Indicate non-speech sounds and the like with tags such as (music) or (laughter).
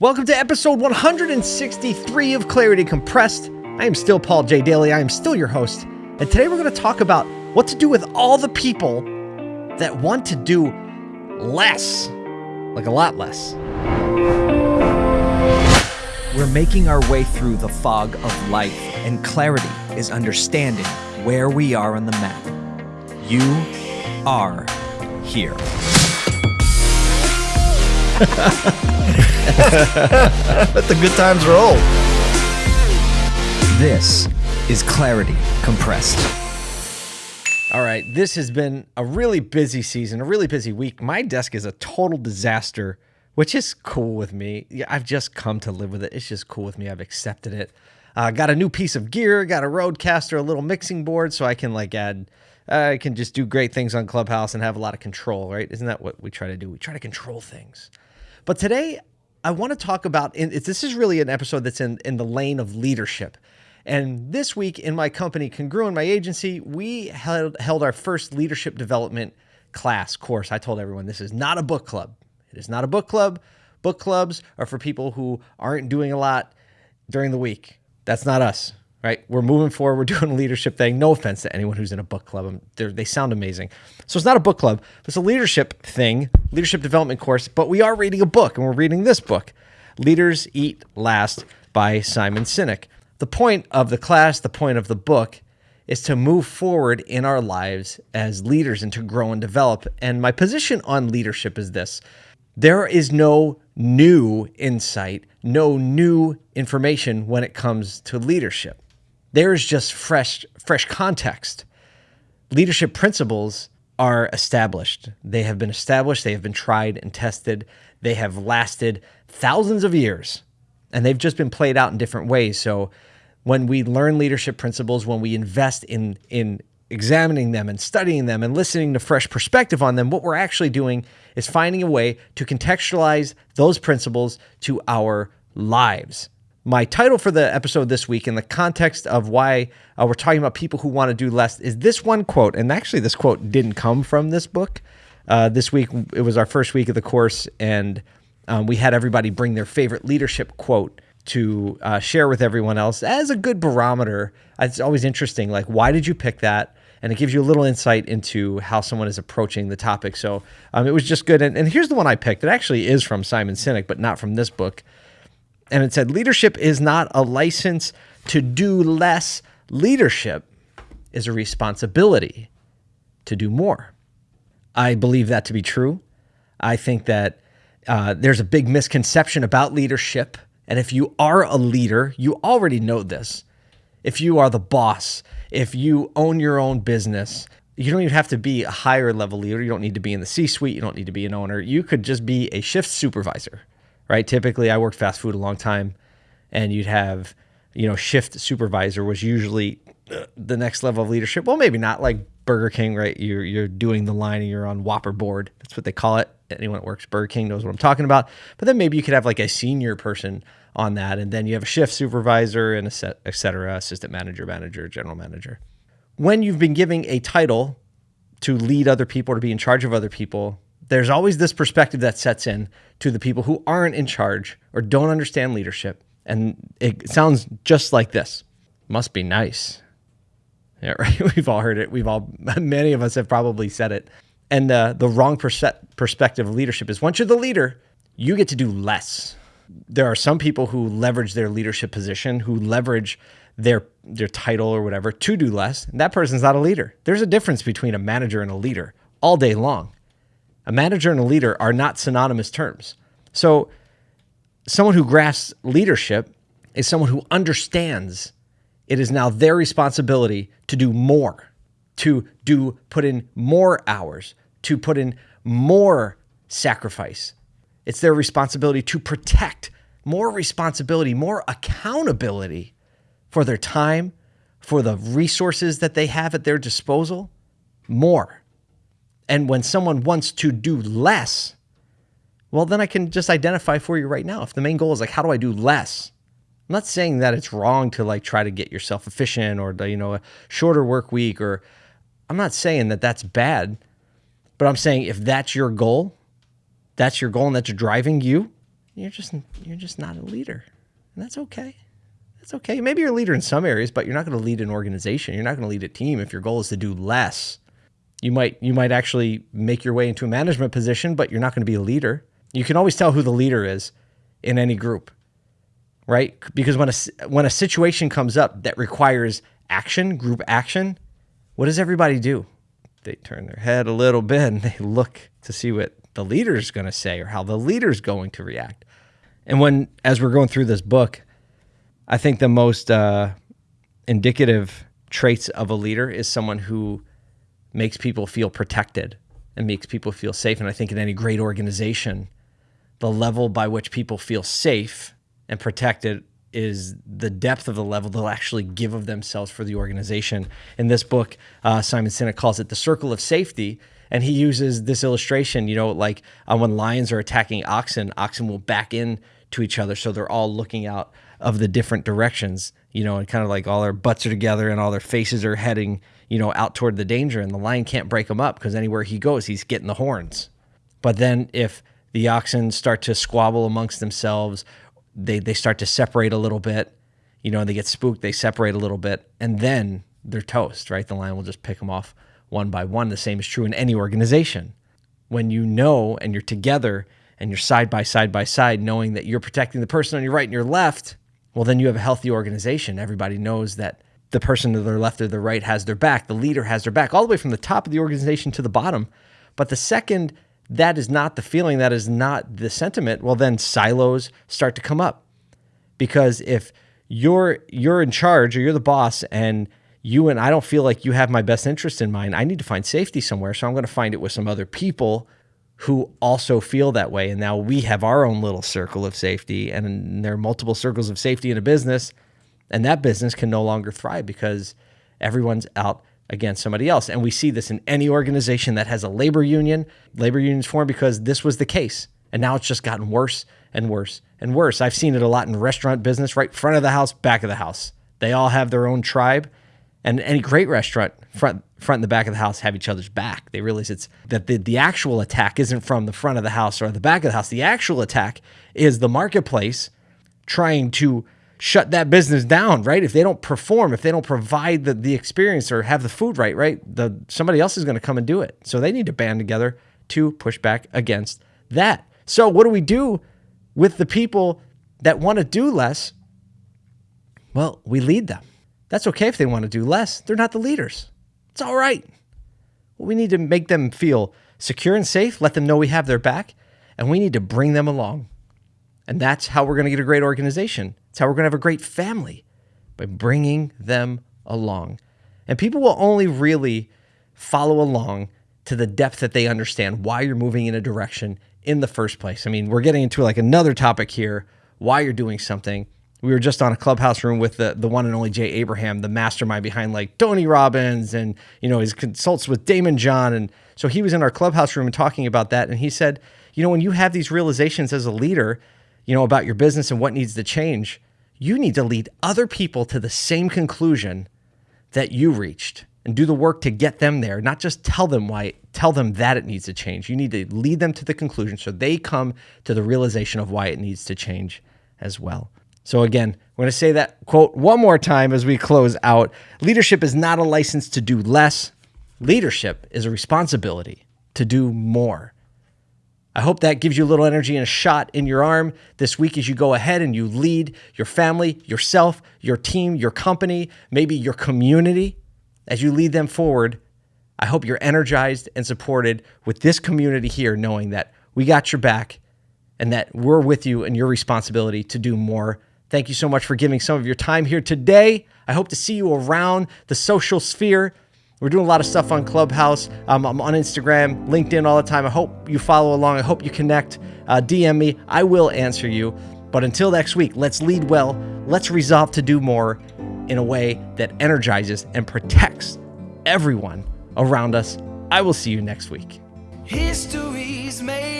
Welcome to episode 163 of Clarity Compressed. I am still Paul J. Daly. I am still your host. And today we're going to talk about what to do with all the people that want to do less, like a lot less. We're making our way through the fog of life, and clarity is understanding where we are on the map. You are here. (laughs) (laughs) Let the good times roll. This is Clarity Compressed. All right, this has been a really busy season, a really busy week. My desk is a total disaster, which is cool with me. Yeah, I've just come to live with it. It's just cool with me. I've accepted it. Uh, got a new piece of gear, got a Rodecaster, a little mixing board, so I can like add. uh, I can just do great things on Clubhouse and have a lot of control, right? Isn't that what we try to do? We try to control things. But today, I want to talk about. This is really an episode that's in in the lane of leadership. And this week in my company, Congruent, my agency, we held, held our first leadership development class course. I told everyone this is not a book club. It is not a book club. Book clubs are for people who aren't doing a lot during the week. That's not us, right? We're moving forward. We're (laughs) doing a leadership thing. No offense to anyone who's in a book club. They're- They sound amazing. So it's not a book club. It's a leadership thing, leadership development course. But we are reading a book, and we're reading this book, Leaders Eat Last by Simon Sinek. The point of the class, the point of the book, is to move forward in our lives as leaders and to grow and develop. And my position on leadership is this there is no new insight, no new information when it comes to leadership. There is just fresh, fresh context. Leadership principles are established. They have been established, they have been tried and tested, they have lasted thousands of years, and they've just been played out in different ways. So when we learn leadership principles, when we invest in in examining them and studying them and listening to fresh perspective on them, what we're actually doing is finding a way to contextualize those principles to our lives. My title for the episode this week, in the context of why uh, we're talking about people who want to do less, is this one quote. And actually, this quote didn't come from this book. Uh, this week, it was our first week of the course, and um, we had everybody bring their favorite leadership quote to uh, share with everyone else as a good barometer. It's always interesting, like, why did you pick that? And it gives you a little insight into how someone is approaching the topic. So um, it was just good. And, and here's the one I picked. It actually is from Simon Sinek, but not from this book and it said leadership is not a license to do less. Leadership is a responsibility to do more. I believe that to be true. I think that uh, there's a big misconception about leadership and if you are a leader you already know this. If you are the boss if you own your own business you don't even have to be a higher level leader. You don't need to be in the c suite you don't need to be an owner. You could just be a shift supervisor right? Typically, I worked fast food a long time, and you'd have, you know, shift supervisor was usually uh, the next level of leadership. Well, maybe not like Burger King, right? You're you're doing the line and you're on Whopper board. That's what they call it. Anyone that works Burger King knows what I'm talking about. But then maybe you could have like a senior person on that, and then you have a shift supervisor and a set, et cetera, assistant manager, manager, general manager. When you've been giving a title to lead other people to be in charge of other people, there's always this perspective that sets in to the people who aren't in charge or don't understand leadership. And it sounds just like this must be nice. Yeah, (laughs) right. We've all heard it. We've all, (laughs) many of us have probably said it. And uh, the wrong perspective of leadership is once you're the leader, you get to do less. There are some people who leverage their leadership position, who leverage their their title or whatever to do less. And that person's not a leader. There's a difference between a manager and a leader all day long. A manager and a leader are not synonymous terms. So, someone who grasps leadership is someone who understands it is now their responsibility to do more, to do put in more hours, to put in more sacrifice. It's their responsibility to protect, more responsibility, more accountability for their time, for the resources that they have at their disposal, more. And when someone wants to do less, well, then I can just identify for you right now. If the main goal is like, how do I do less? I'm not saying that it's wrong to like try to get yourself efficient or, you know, a shorter work week, or I'm not saying that that's bad, but I'm saying if that's your goal, that's your goal and that's driving you, you're just you're just not a leader. And that's okay. That's okay. Maybe you're a leader in some areas, but you're not going to lead an organization. You're not going to lead a team if your goal is to do less. You might you might actually make your way into a management position, but you're not going to be a leader. You can always tell who the leader is in any group. Right? Because when a when a situation comes up that requires action, group action, what does everybody do? They turn their head a little bit and they look to see what the leader's going to say or how the leader's going to react. And when, as we're going through this book, I think the most uh, indicative traits of a leader is someone who makes people feel protected and makes people feel safe. And I think in any great organization, the level by which people feel safe and protected is the depth of the level they'll actually give of themselves for the organization. In this book, uh, Simon Sinek calls it the circle of safety. And he uses this illustration, you know, like uh, when lions are attacking oxen, oxen will back in to each other. So they're all looking out of the different directions, you know, and kind of like all their butts are together and all their faces are heading, you know, out toward the danger. And the lion can't break them up because anywhere he goes, he's getting the horns. But then if the oxen start to squabble amongst themselves, they, they start to separate a little bit, you know, they get spooked, they separate a little bit, and then they're toast, right? The lion will just pick them off one by one. The same is true in any organization. When you know and you're together and you're side by side by side, knowing that you're protecting the person on your right and your left, well, then you have a healthy organization. Everybody knows that the person to their left or their right has their back. The leader has their back, all the way from the top of the organization to the bottom. But the second that is not the feeling, that is not the sentiment, well, then silos start to come up. Because if you're you're in charge or you're the boss and you and I don't feel like you have my best interest in mind, I need to find safety somewhere. So I'm going to find it with some other people who also feel that way. And now we have our own little circle of safety, and there are multiple circles of safety in a business, and that business can no longer thrive because everyone's out against somebody else. And we see this in any organization that has a labor union. Labor unions form because this was the case. And now it's just gotten worse and worse and worse. I've seen it a lot in restaurant business, right front of the house, back of the house. They all have their own tribe. And any great restaurant, front front and the back of the house have each other's back. They realize it's that the, the actual attack isn't from the front of the house or the back of the house. The actual attack is the marketplace trying to shut that business down, right? If they don't perform, if they don't provide the, the experience or have the food right, right, the somebody else is going to come and do it. So they need to band together to push back against that. So what do we do with the people that want to do less? Well, we lead them. That's okay if they want to do less. They're not the leaders. It's all right. We need to make them feel secure and safe, let them know we have their back, and we need to bring them along. And that's how we're going to get a great organization. It's how we're going to have a great family by bringing them along. And people will only really follow along to the depth that they understand why you're moving in a direction in the first place. I mean, we're getting into like another topic here, why you're doing something we were just on a clubhouse room with the, the one and only Jay Abraham, the mastermind behind like Tony Robbins and, you know, his consults with Daymond John. And so he was in our clubhouse room and talking about that. And he said, you know, when you have these realizations as a leader, you know, about your business and what needs to change, you need to lead other people to the same conclusion that you reached and do the work to get them there, not just tell them why, tell them that it needs to change. You need to lead them to the conclusion so they come to the realization of why it needs to change as well. So, again, I'm going to say that quote one more time as we close out. Leadership is not a license to do less, leadership is a responsibility to do more. I hope that gives you a little energy and a shot in your arm this week as you go ahead and you lead your family, yourself, your team, your company, maybe your community. As you lead them forward, I hope you're energized and supported with this community here, knowing that we got your back and that we're with you and your responsibility to do more Thank you so much for giving some of your time here today. I hope to see you around the social sphere. We're doing a lot of stuff on Clubhouse. Um, I'm on Instagram, LinkedIn all the time. I hope you follow along. I hope you connect. Uh, DM me. I will answer you. But until next week, let's lead well. Let's resolve to do more in a way that energizes and protects everyone around us. I will see you next week. History's made